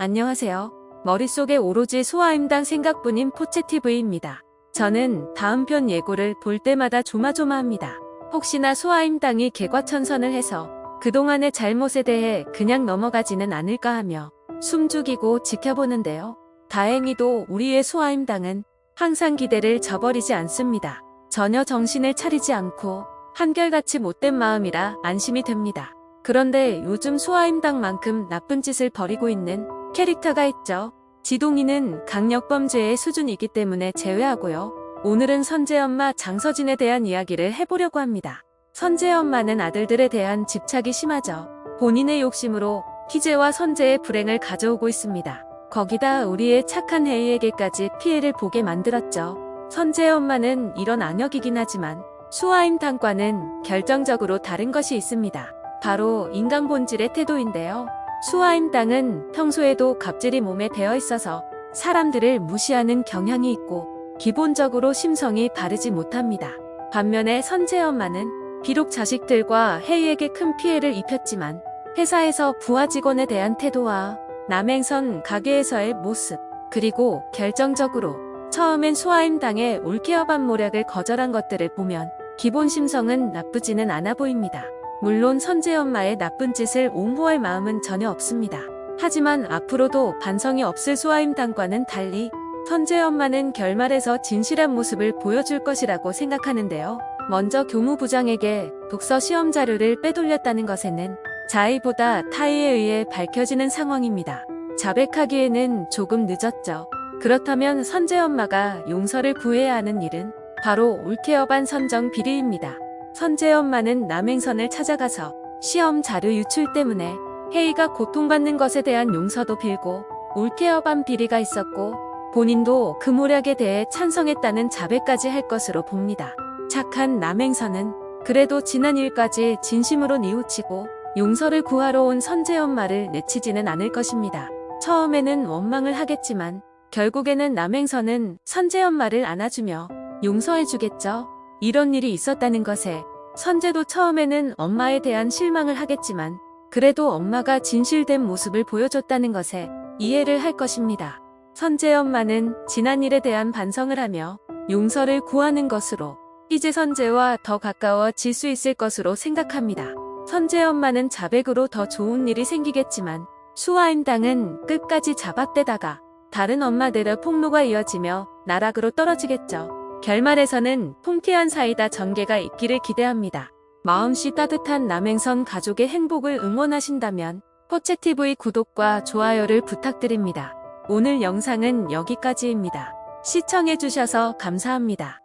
안녕하세요. 머릿속에 오로지 소아임당 생각뿐인 포채TV입니다. 저는 다음 편 예고를 볼 때마다 조마조마합니다. 혹시나 소아임당이 개과천선을 해서 그동안의 잘못에 대해 그냥 넘어가지는 않을까 하며 숨죽이고 지켜보는데요. 다행히도 우리의 소아임당은 항상 기대를 저버리지 않습니다. 전혀 정신을 차리지 않고 한결같이 못된 마음이라 안심이 됩니다. 그런데 요즘 소아임당만큼 나쁜 짓을 벌이고 있는 캐릭터가 있죠. 지동이는 강력범죄의 수준이기 때문에 제외하고요. 오늘은 선재 엄마 장서진에 대한 이야기를 해보려고 합니다. 선재 엄마는 아들들에 대한 집착이 심하죠. 본인의 욕심으로 희재와 선재의 불행을 가져오고 있습니다. 거기다 우리의 착한 혜이에게까지 피해를 보게 만들었죠. 선재 엄마는 이런 안역이긴 하지만 수아임당과는 결정적으로 다른 것이 있습니다. 바로 인간 본질의 태도인데요. 수아임당은 평소에도 갑질이 몸에 배어 있어서 사람들을 무시하는 경향이 있고 기본적으로 심성이 바르지 못합니다. 반면에 선재 엄마는 비록 자식들과 혜이에게 큰 피해를 입혔지만 회사에서 부하 직원에 대한 태도와 남행선 가게에서의 모습 그리고 결정적으로 처음엔 수아임당의 올케어 반 모략을 거절한 것들을 보면 기본 심성은 나쁘지는 않아 보입니다. 물론 선재 엄마의 나쁜 짓을 옹호할 마음은 전혀 없습니다. 하지만 앞으로도 반성이 없을 수아임당과는 달리 선재 엄마는 결말에서 진실한 모습을 보여줄 것이라고 생각하는데요. 먼저 교무부장에게 독서 시험 자료를 빼돌렸다는 것에는 자의보다 타의에 의해 밝혀지는 상황입니다. 자백하기에는 조금 늦었죠. 그렇다면 선재 엄마가 용서를 구해야 하는 일은 바로 올케어반 선정 비리입니다. 선재 엄마는 남행선을 찾아가서 시험 자료 유출 때문에 혜이가 고통받는 것에 대한 용서도 빌고 올케어반 비리가 있었고 본인도 그 모략에 대해 찬성했다는 자백까지 할 것으로 봅니다. 착한 남행선은 그래도 지난 일까지 진심으로 뉘우치고 용서를 구하러 온 선재 엄마를 내치지는 않을 것입니다. 처음에는 원망을 하겠지만 결국에는 남행선은 선재 엄마를 안아주며 용서해주겠죠. 이런 일이 있었다는 것에 선재도 처음에는 엄마에 대한 실망을 하겠지만 그래도 엄마가 진실된 모습을 보여줬다는 것에 이해를 할 것입니다. 선재 엄마는 지난 일에 대한 반성을 하며 용서를 구하는 것으로 이제 선재와 더 가까워질 수 있을 것으로 생각합니다. 선재 엄마는 자백으로 더 좋은 일이 생기겠지만 수아임당은 끝까지 잡아떼다가 다른 엄마들의 폭로가 이어지며 나락으로 떨어지겠죠. 결말에서는 통쾌한 사이다 전개가 있기를 기대합니다. 마음씨 따뜻한 남행선 가족의 행복을 응원하신다면 포채TV 구독과 좋아요를 부탁드립니다. 오늘 영상은 여기까지입니다. 시청해주셔서 감사합니다.